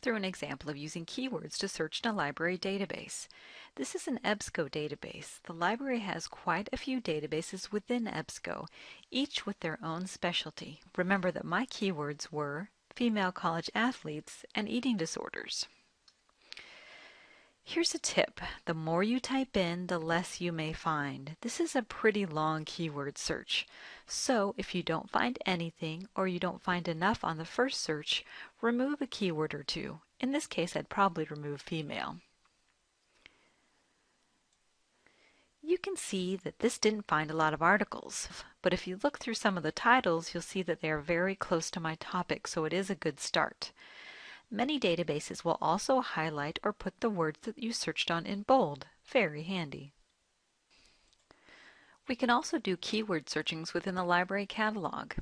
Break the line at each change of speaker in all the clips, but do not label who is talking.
through an example of using keywords to search in a library database. This is an EBSCO database. The library has quite a few databases within EBSCO, each with their own specialty. Remember that my keywords were female college athletes and eating disorders. Here's a tip. The more you type in, the less you may find. This is a pretty long keyword search. So if you don't find anything or you don't find enough on the first search, remove a keyword or two. In this case, I'd probably remove female. You can see that this didn't find a lot of articles, but if you look through some of the titles, you'll see that they are very close to my topic, so it is a good start. Many databases will also highlight or put the words that you searched on in bold. Very handy. We can also do keyword searchings within the library catalog.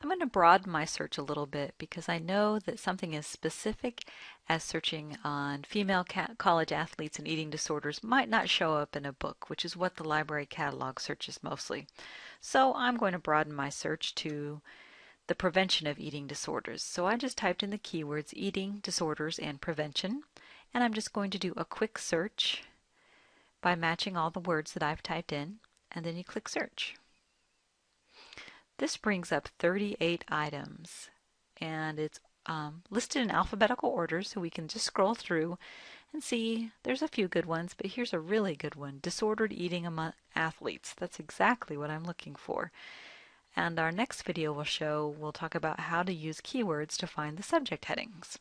I'm going to broaden my search a little bit because I know that something as specific as searching on female college athletes and eating disorders might not show up in a book, which is what the library catalog searches mostly. So I'm going to broaden my search to the prevention of eating disorders. So I just typed in the keywords eating disorders and prevention and I'm just going to do a quick search by matching all the words that I've typed in and then you click search. This brings up 38 items and it's um, listed in alphabetical order so we can just scroll through and see there's a few good ones but here's a really good one disordered eating among athletes that's exactly what I'm looking for and our next video will show, we'll talk about how to use keywords to find the subject headings.